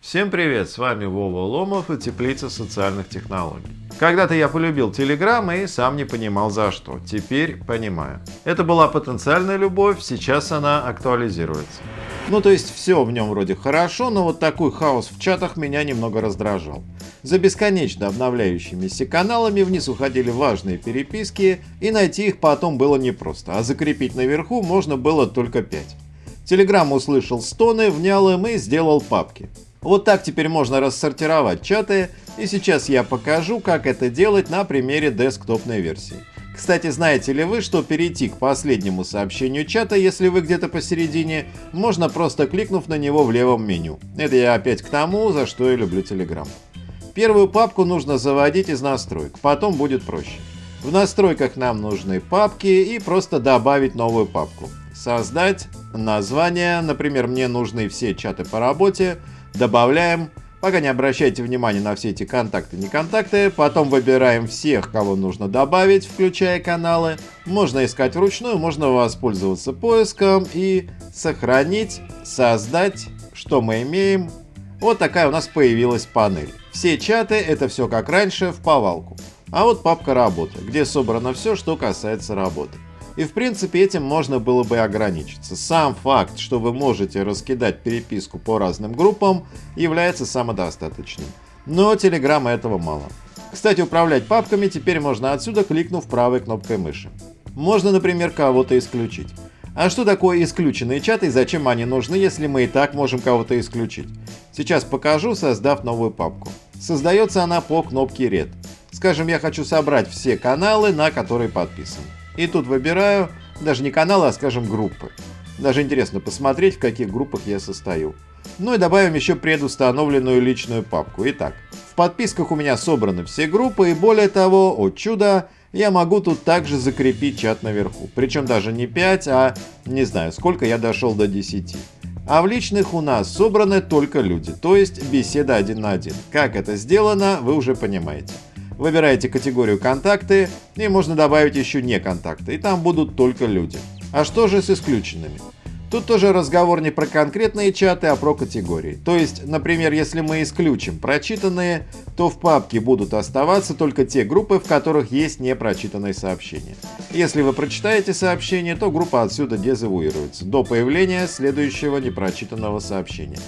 Всем привет, с вами Вова Ломов и Теплица социальных технологий. Когда-то я полюбил Telegram и сам не понимал за что, теперь понимаю. Это была потенциальная любовь, сейчас она актуализируется. Ну то есть все в нем вроде хорошо, но вот такой хаос в чатах меня немного раздражал. За бесконечно обновляющимися каналами вниз уходили важные переписки, и найти их потом было непросто, а закрепить наверху можно было только 5. Телеграм услышал стоны, внял им и сделал папки. Вот так теперь можно рассортировать чаты, и сейчас я покажу, как это делать на примере десктопной версии. Кстати, знаете ли вы, что перейти к последнему сообщению чата, если вы где-то посередине, можно просто кликнув на него в левом меню. Это я опять к тому, за что я люблю Telegram. Первую папку нужно заводить из настроек, потом будет проще. В настройках нам нужны папки и просто добавить новую папку. Создать название, например, мне нужны все чаты по работе, добавляем. Пока не обращайте внимания на все эти контакты, не контакты. Потом выбираем всех, кого нужно добавить, включая каналы. Можно искать вручную, можно воспользоваться поиском и сохранить, создать, что мы имеем. Вот такая у нас появилась панель. Все чаты это все как раньше в повалку. А вот папка работы, где собрано все, что касается работы. И в принципе этим можно было бы ограничиться. Сам факт, что вы можете раскидать переписку по разным группам, является самодостаточным. Но Telegram этого мало. Кстати, управлять папками теперь можно отсюда, кликнув правой кнопкой мыши. Можно, например, кого-то исключить. А что такое исключенные чаты и зачем они нужны, если мы и так можем кого-то исключить? Сейчас покажу, создав новую папку. Создается она по кнопке Red. Скажем, я хочу собрать все каналы, на которые подписан. И тут выбираю даже не каналы, а скажем группы. Даже интересно посмотреть, в каких группах я состою. Ну и добавим еще предустановленную личную папку. Итак, в подписках у меня собраны все группы и более того, о чудо, я могу тут также закрепить чат наверху. Причем даже не 5, а не знаю, сколько я дошел до 10. А в личных у нас собраны только люди, то есть беседа один на один. Как это сделано, вы уже понимаете. Выбираете категорию «Контакты» и можно добавить еще «Не контакты», и там будут только люди. А что же с исключенными? Тут тоже разговор не про конкретные чаты, а про категории. То есть, например, если мы исключим прочитанные, то в папке будут оставаться только те группы, в которых есть непрочитанные сообщения. Если вы прочитаете сообщение, то группа отсюда дезавуируется до появления следующего непрочитанного сообщения.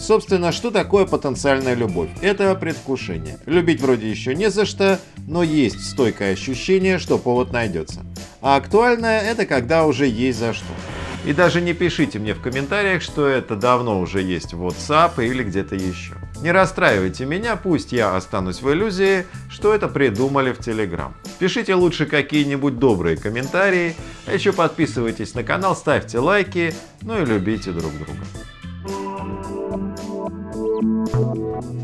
Собственно, что такое потенциальная любовь? Это предвкушение. Любить вроде еще не за что, но есть стойкое ощущение, что повод найдется. А актуальное это когда уже есть за что. И даже не пишите мне в комментариях, что это давно уже есть в WhatsApp или где-то еще. Не расстраивайте меня, пусть я останусь в иллюзии, что это придумали в Telegram. Пишите лучше какие-нибудь добрые комментарии, а еще подписывайтесь на канал, ставьте лайки, ну и любите друг друга. Thank you.